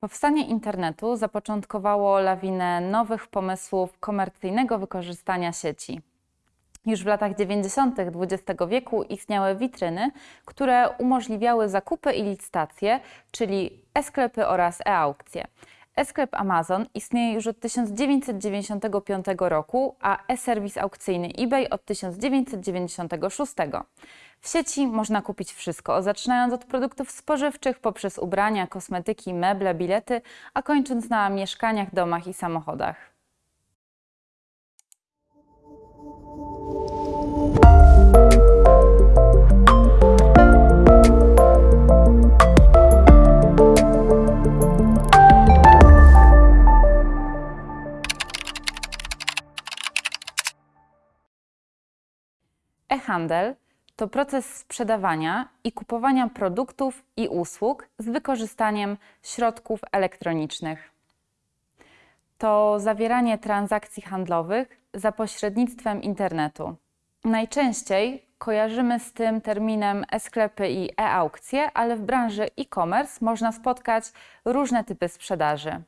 Powstanie internetu zapoczątkowało lawinę nowych pomysłów komercyjnego wykorzystania sieci. Już w latach 90. XX wieku istniały witryny, które umożliwiały zakupy i licytacje, czyli e-sklepy oraz e-aukcje. E-sklep Amazon istnieje już od 1995 roku, a e-serwis aukcyjny eBay od 1996. W sieci można kupić wszystko, zaczynając od produktów spożywczych poprzez ubrania, kosmetyki, meble, bilety, a kończąc na mieszkaniach, domach i samochodach. E-handel to proces sprzedawania i kupowania produktów i usług z wykorzystaniem środków elektronicznych. To zawieranie transakcji handlowych za pośrednictwem internetu. Najczęściej kojarzymy z tym terminem e-sklepy i e-aukcje, ale w branży e-commerce można spotkać różne typy sprzedaży.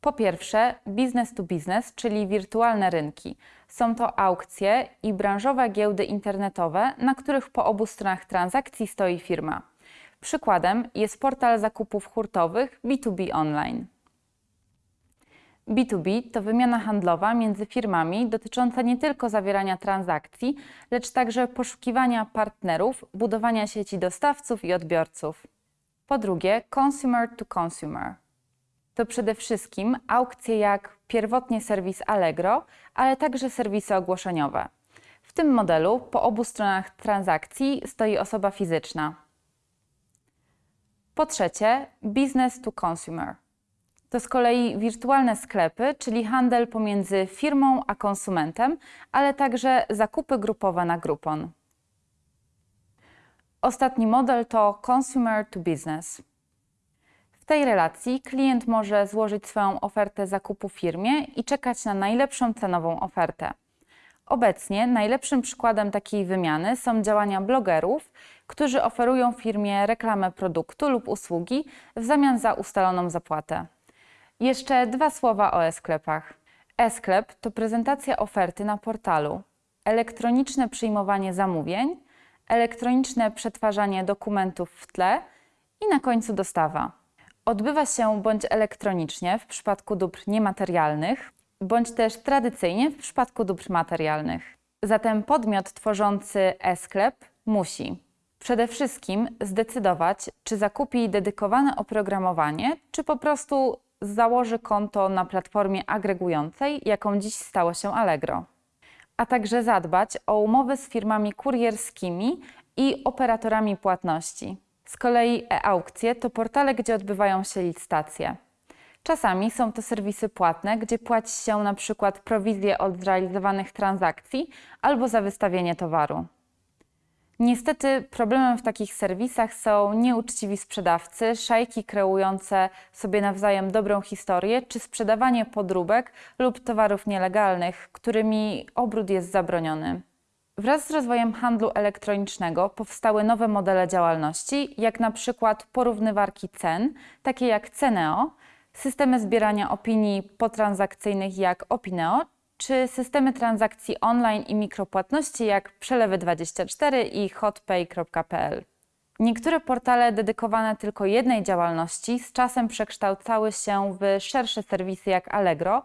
Po pierwsze, business to business, czyli wirtualne rynki. Są to aukcje i branżowe giełdy internetowe, na których po obu stronach transakcji stoi firma. Przykładem jest portal zakupów hurtowych B2B Online. B2B to wymiana handlowa między firmami dotycząca nie tylko zawierania transakcji, lecz także poszukiwania partnerów, budowania sieci dostawców i odbiorców. Po drugie, consumer to consumer to przede wszystkim aukcje jak pierwotnie serwis Allegro, ale także serwisy ogłoszeniowe. W tym modelu po obu stronach transakcji stoi osoba fizyczna. Po trzecie, business to consumer. To z kolei wirtualne sklepy, czyli handel pomiędzy firmą a konsumentem, ale także zakupy grupowe na Groupon. Ostatni model to consumer to business. W tej relacji klient może złożyć swoją ofertę zakupu firmie i czekać na najlepszą cenową ofertę. Obecnie najlepszym przykładem takiej wymiany są działania blogerów, którzy oferują firmie reklamę produktu lub usługi w zamian za ustaloną zapłatę. Jeszcze dwa słowa o e-sklepach. E-sklep to prezentacja oferty na portalu, elektroniczne przyjmowanie zamówień, elektroniczne przetwarzanie dokumentów w tle i na końcu dostawa. Odbywa się bądź elektronicznie w przypadku dóbr niematerialnych, bądź też tradycyjnie w przypadku dóbr materialnych. Zatem podmiot tworzący e-sklep musi przede wszystkim zdecydować, czy zakupi dedykowane oprogramowanie, czy po prostu założy konto na platformie agregującej, jaką dziś stało się Allegro. A także zadbać o umowy z firmami kurierskimi i operatorami płatności. Z kolei e-aukcje to portale, gdzie odbywają się licytacje. Czasami są to serwisy płatne, gdzie płaci się na przykład prowizję od zrealizowanych transakcji albo za wystawienie towaru. Niestety problemem w takich serwisach są nieuczciwi sprzedawcy, szajki kreujące sobie nawzajem dobrą historię, czy sprzedawanie podróbek lub towarów nielegalnych, którymi obrót jest zabroniony. Wraz z rozwojem handlu elektronicznego powstały nowe modele działalności, jak na przykład porównywarki cen, takie jak Ceneo, systemy zbierania opinii potransakcyjnych jak Opineo, czy systemy transakcji online i mikropłatności jak Przelewy24 i hotpay.pl. Niektóre portale dedykowane tylko jednej działalności z czasem przekształcały się w szersze serwisy jak Allegro,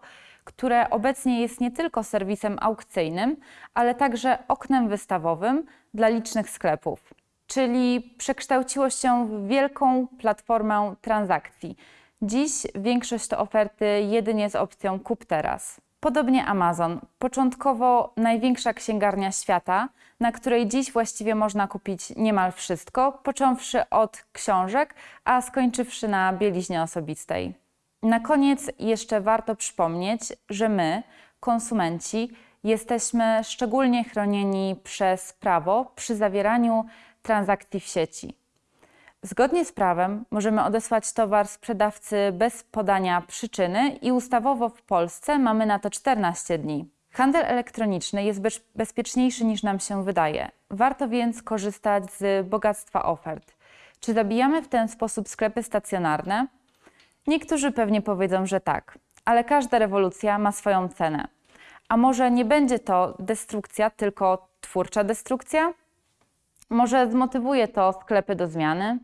które obecnie jest nie tylko serwisem aukcyjnym, ale także oknem wystawowym dla licznych sklepów. Czyli przekształciło się w wielką platformę transakcji. Dziś większość to oferty jedynie z opcją kup teraz. Podobnie Amazon, początkowo największa księgarnia świata, na której dziś właściwie można kupić niemal wszystko, począwszy od książek, a skończywszy na bieliźnie osobistej. Na koniec jeszcze warto przypomnieć, że my, konsumenci, jesteśmy szczególnie chronieni przez prawo przy zawieraniu transakcji w sieci. Zgodnie z prawem możemy odesłać towar sprzedawcy bez podania przyczyny i ustawowo w Polsce mamy na to 14 dni. Handel elektroniczny jest bezpieczniejszy niż nam się wydaje. Warto więc korzystać z bogactwa ofert. Czy zabijamy w ten sposób sklepy stacjonarne? Niektórzy pewnie powiedzą, że tak, ale każda rewolucja ma swoją cenę. A może nie będzie to destrukcja, tylko twórcza destrukcja? Może zmotywuje to sklepy do zmiany?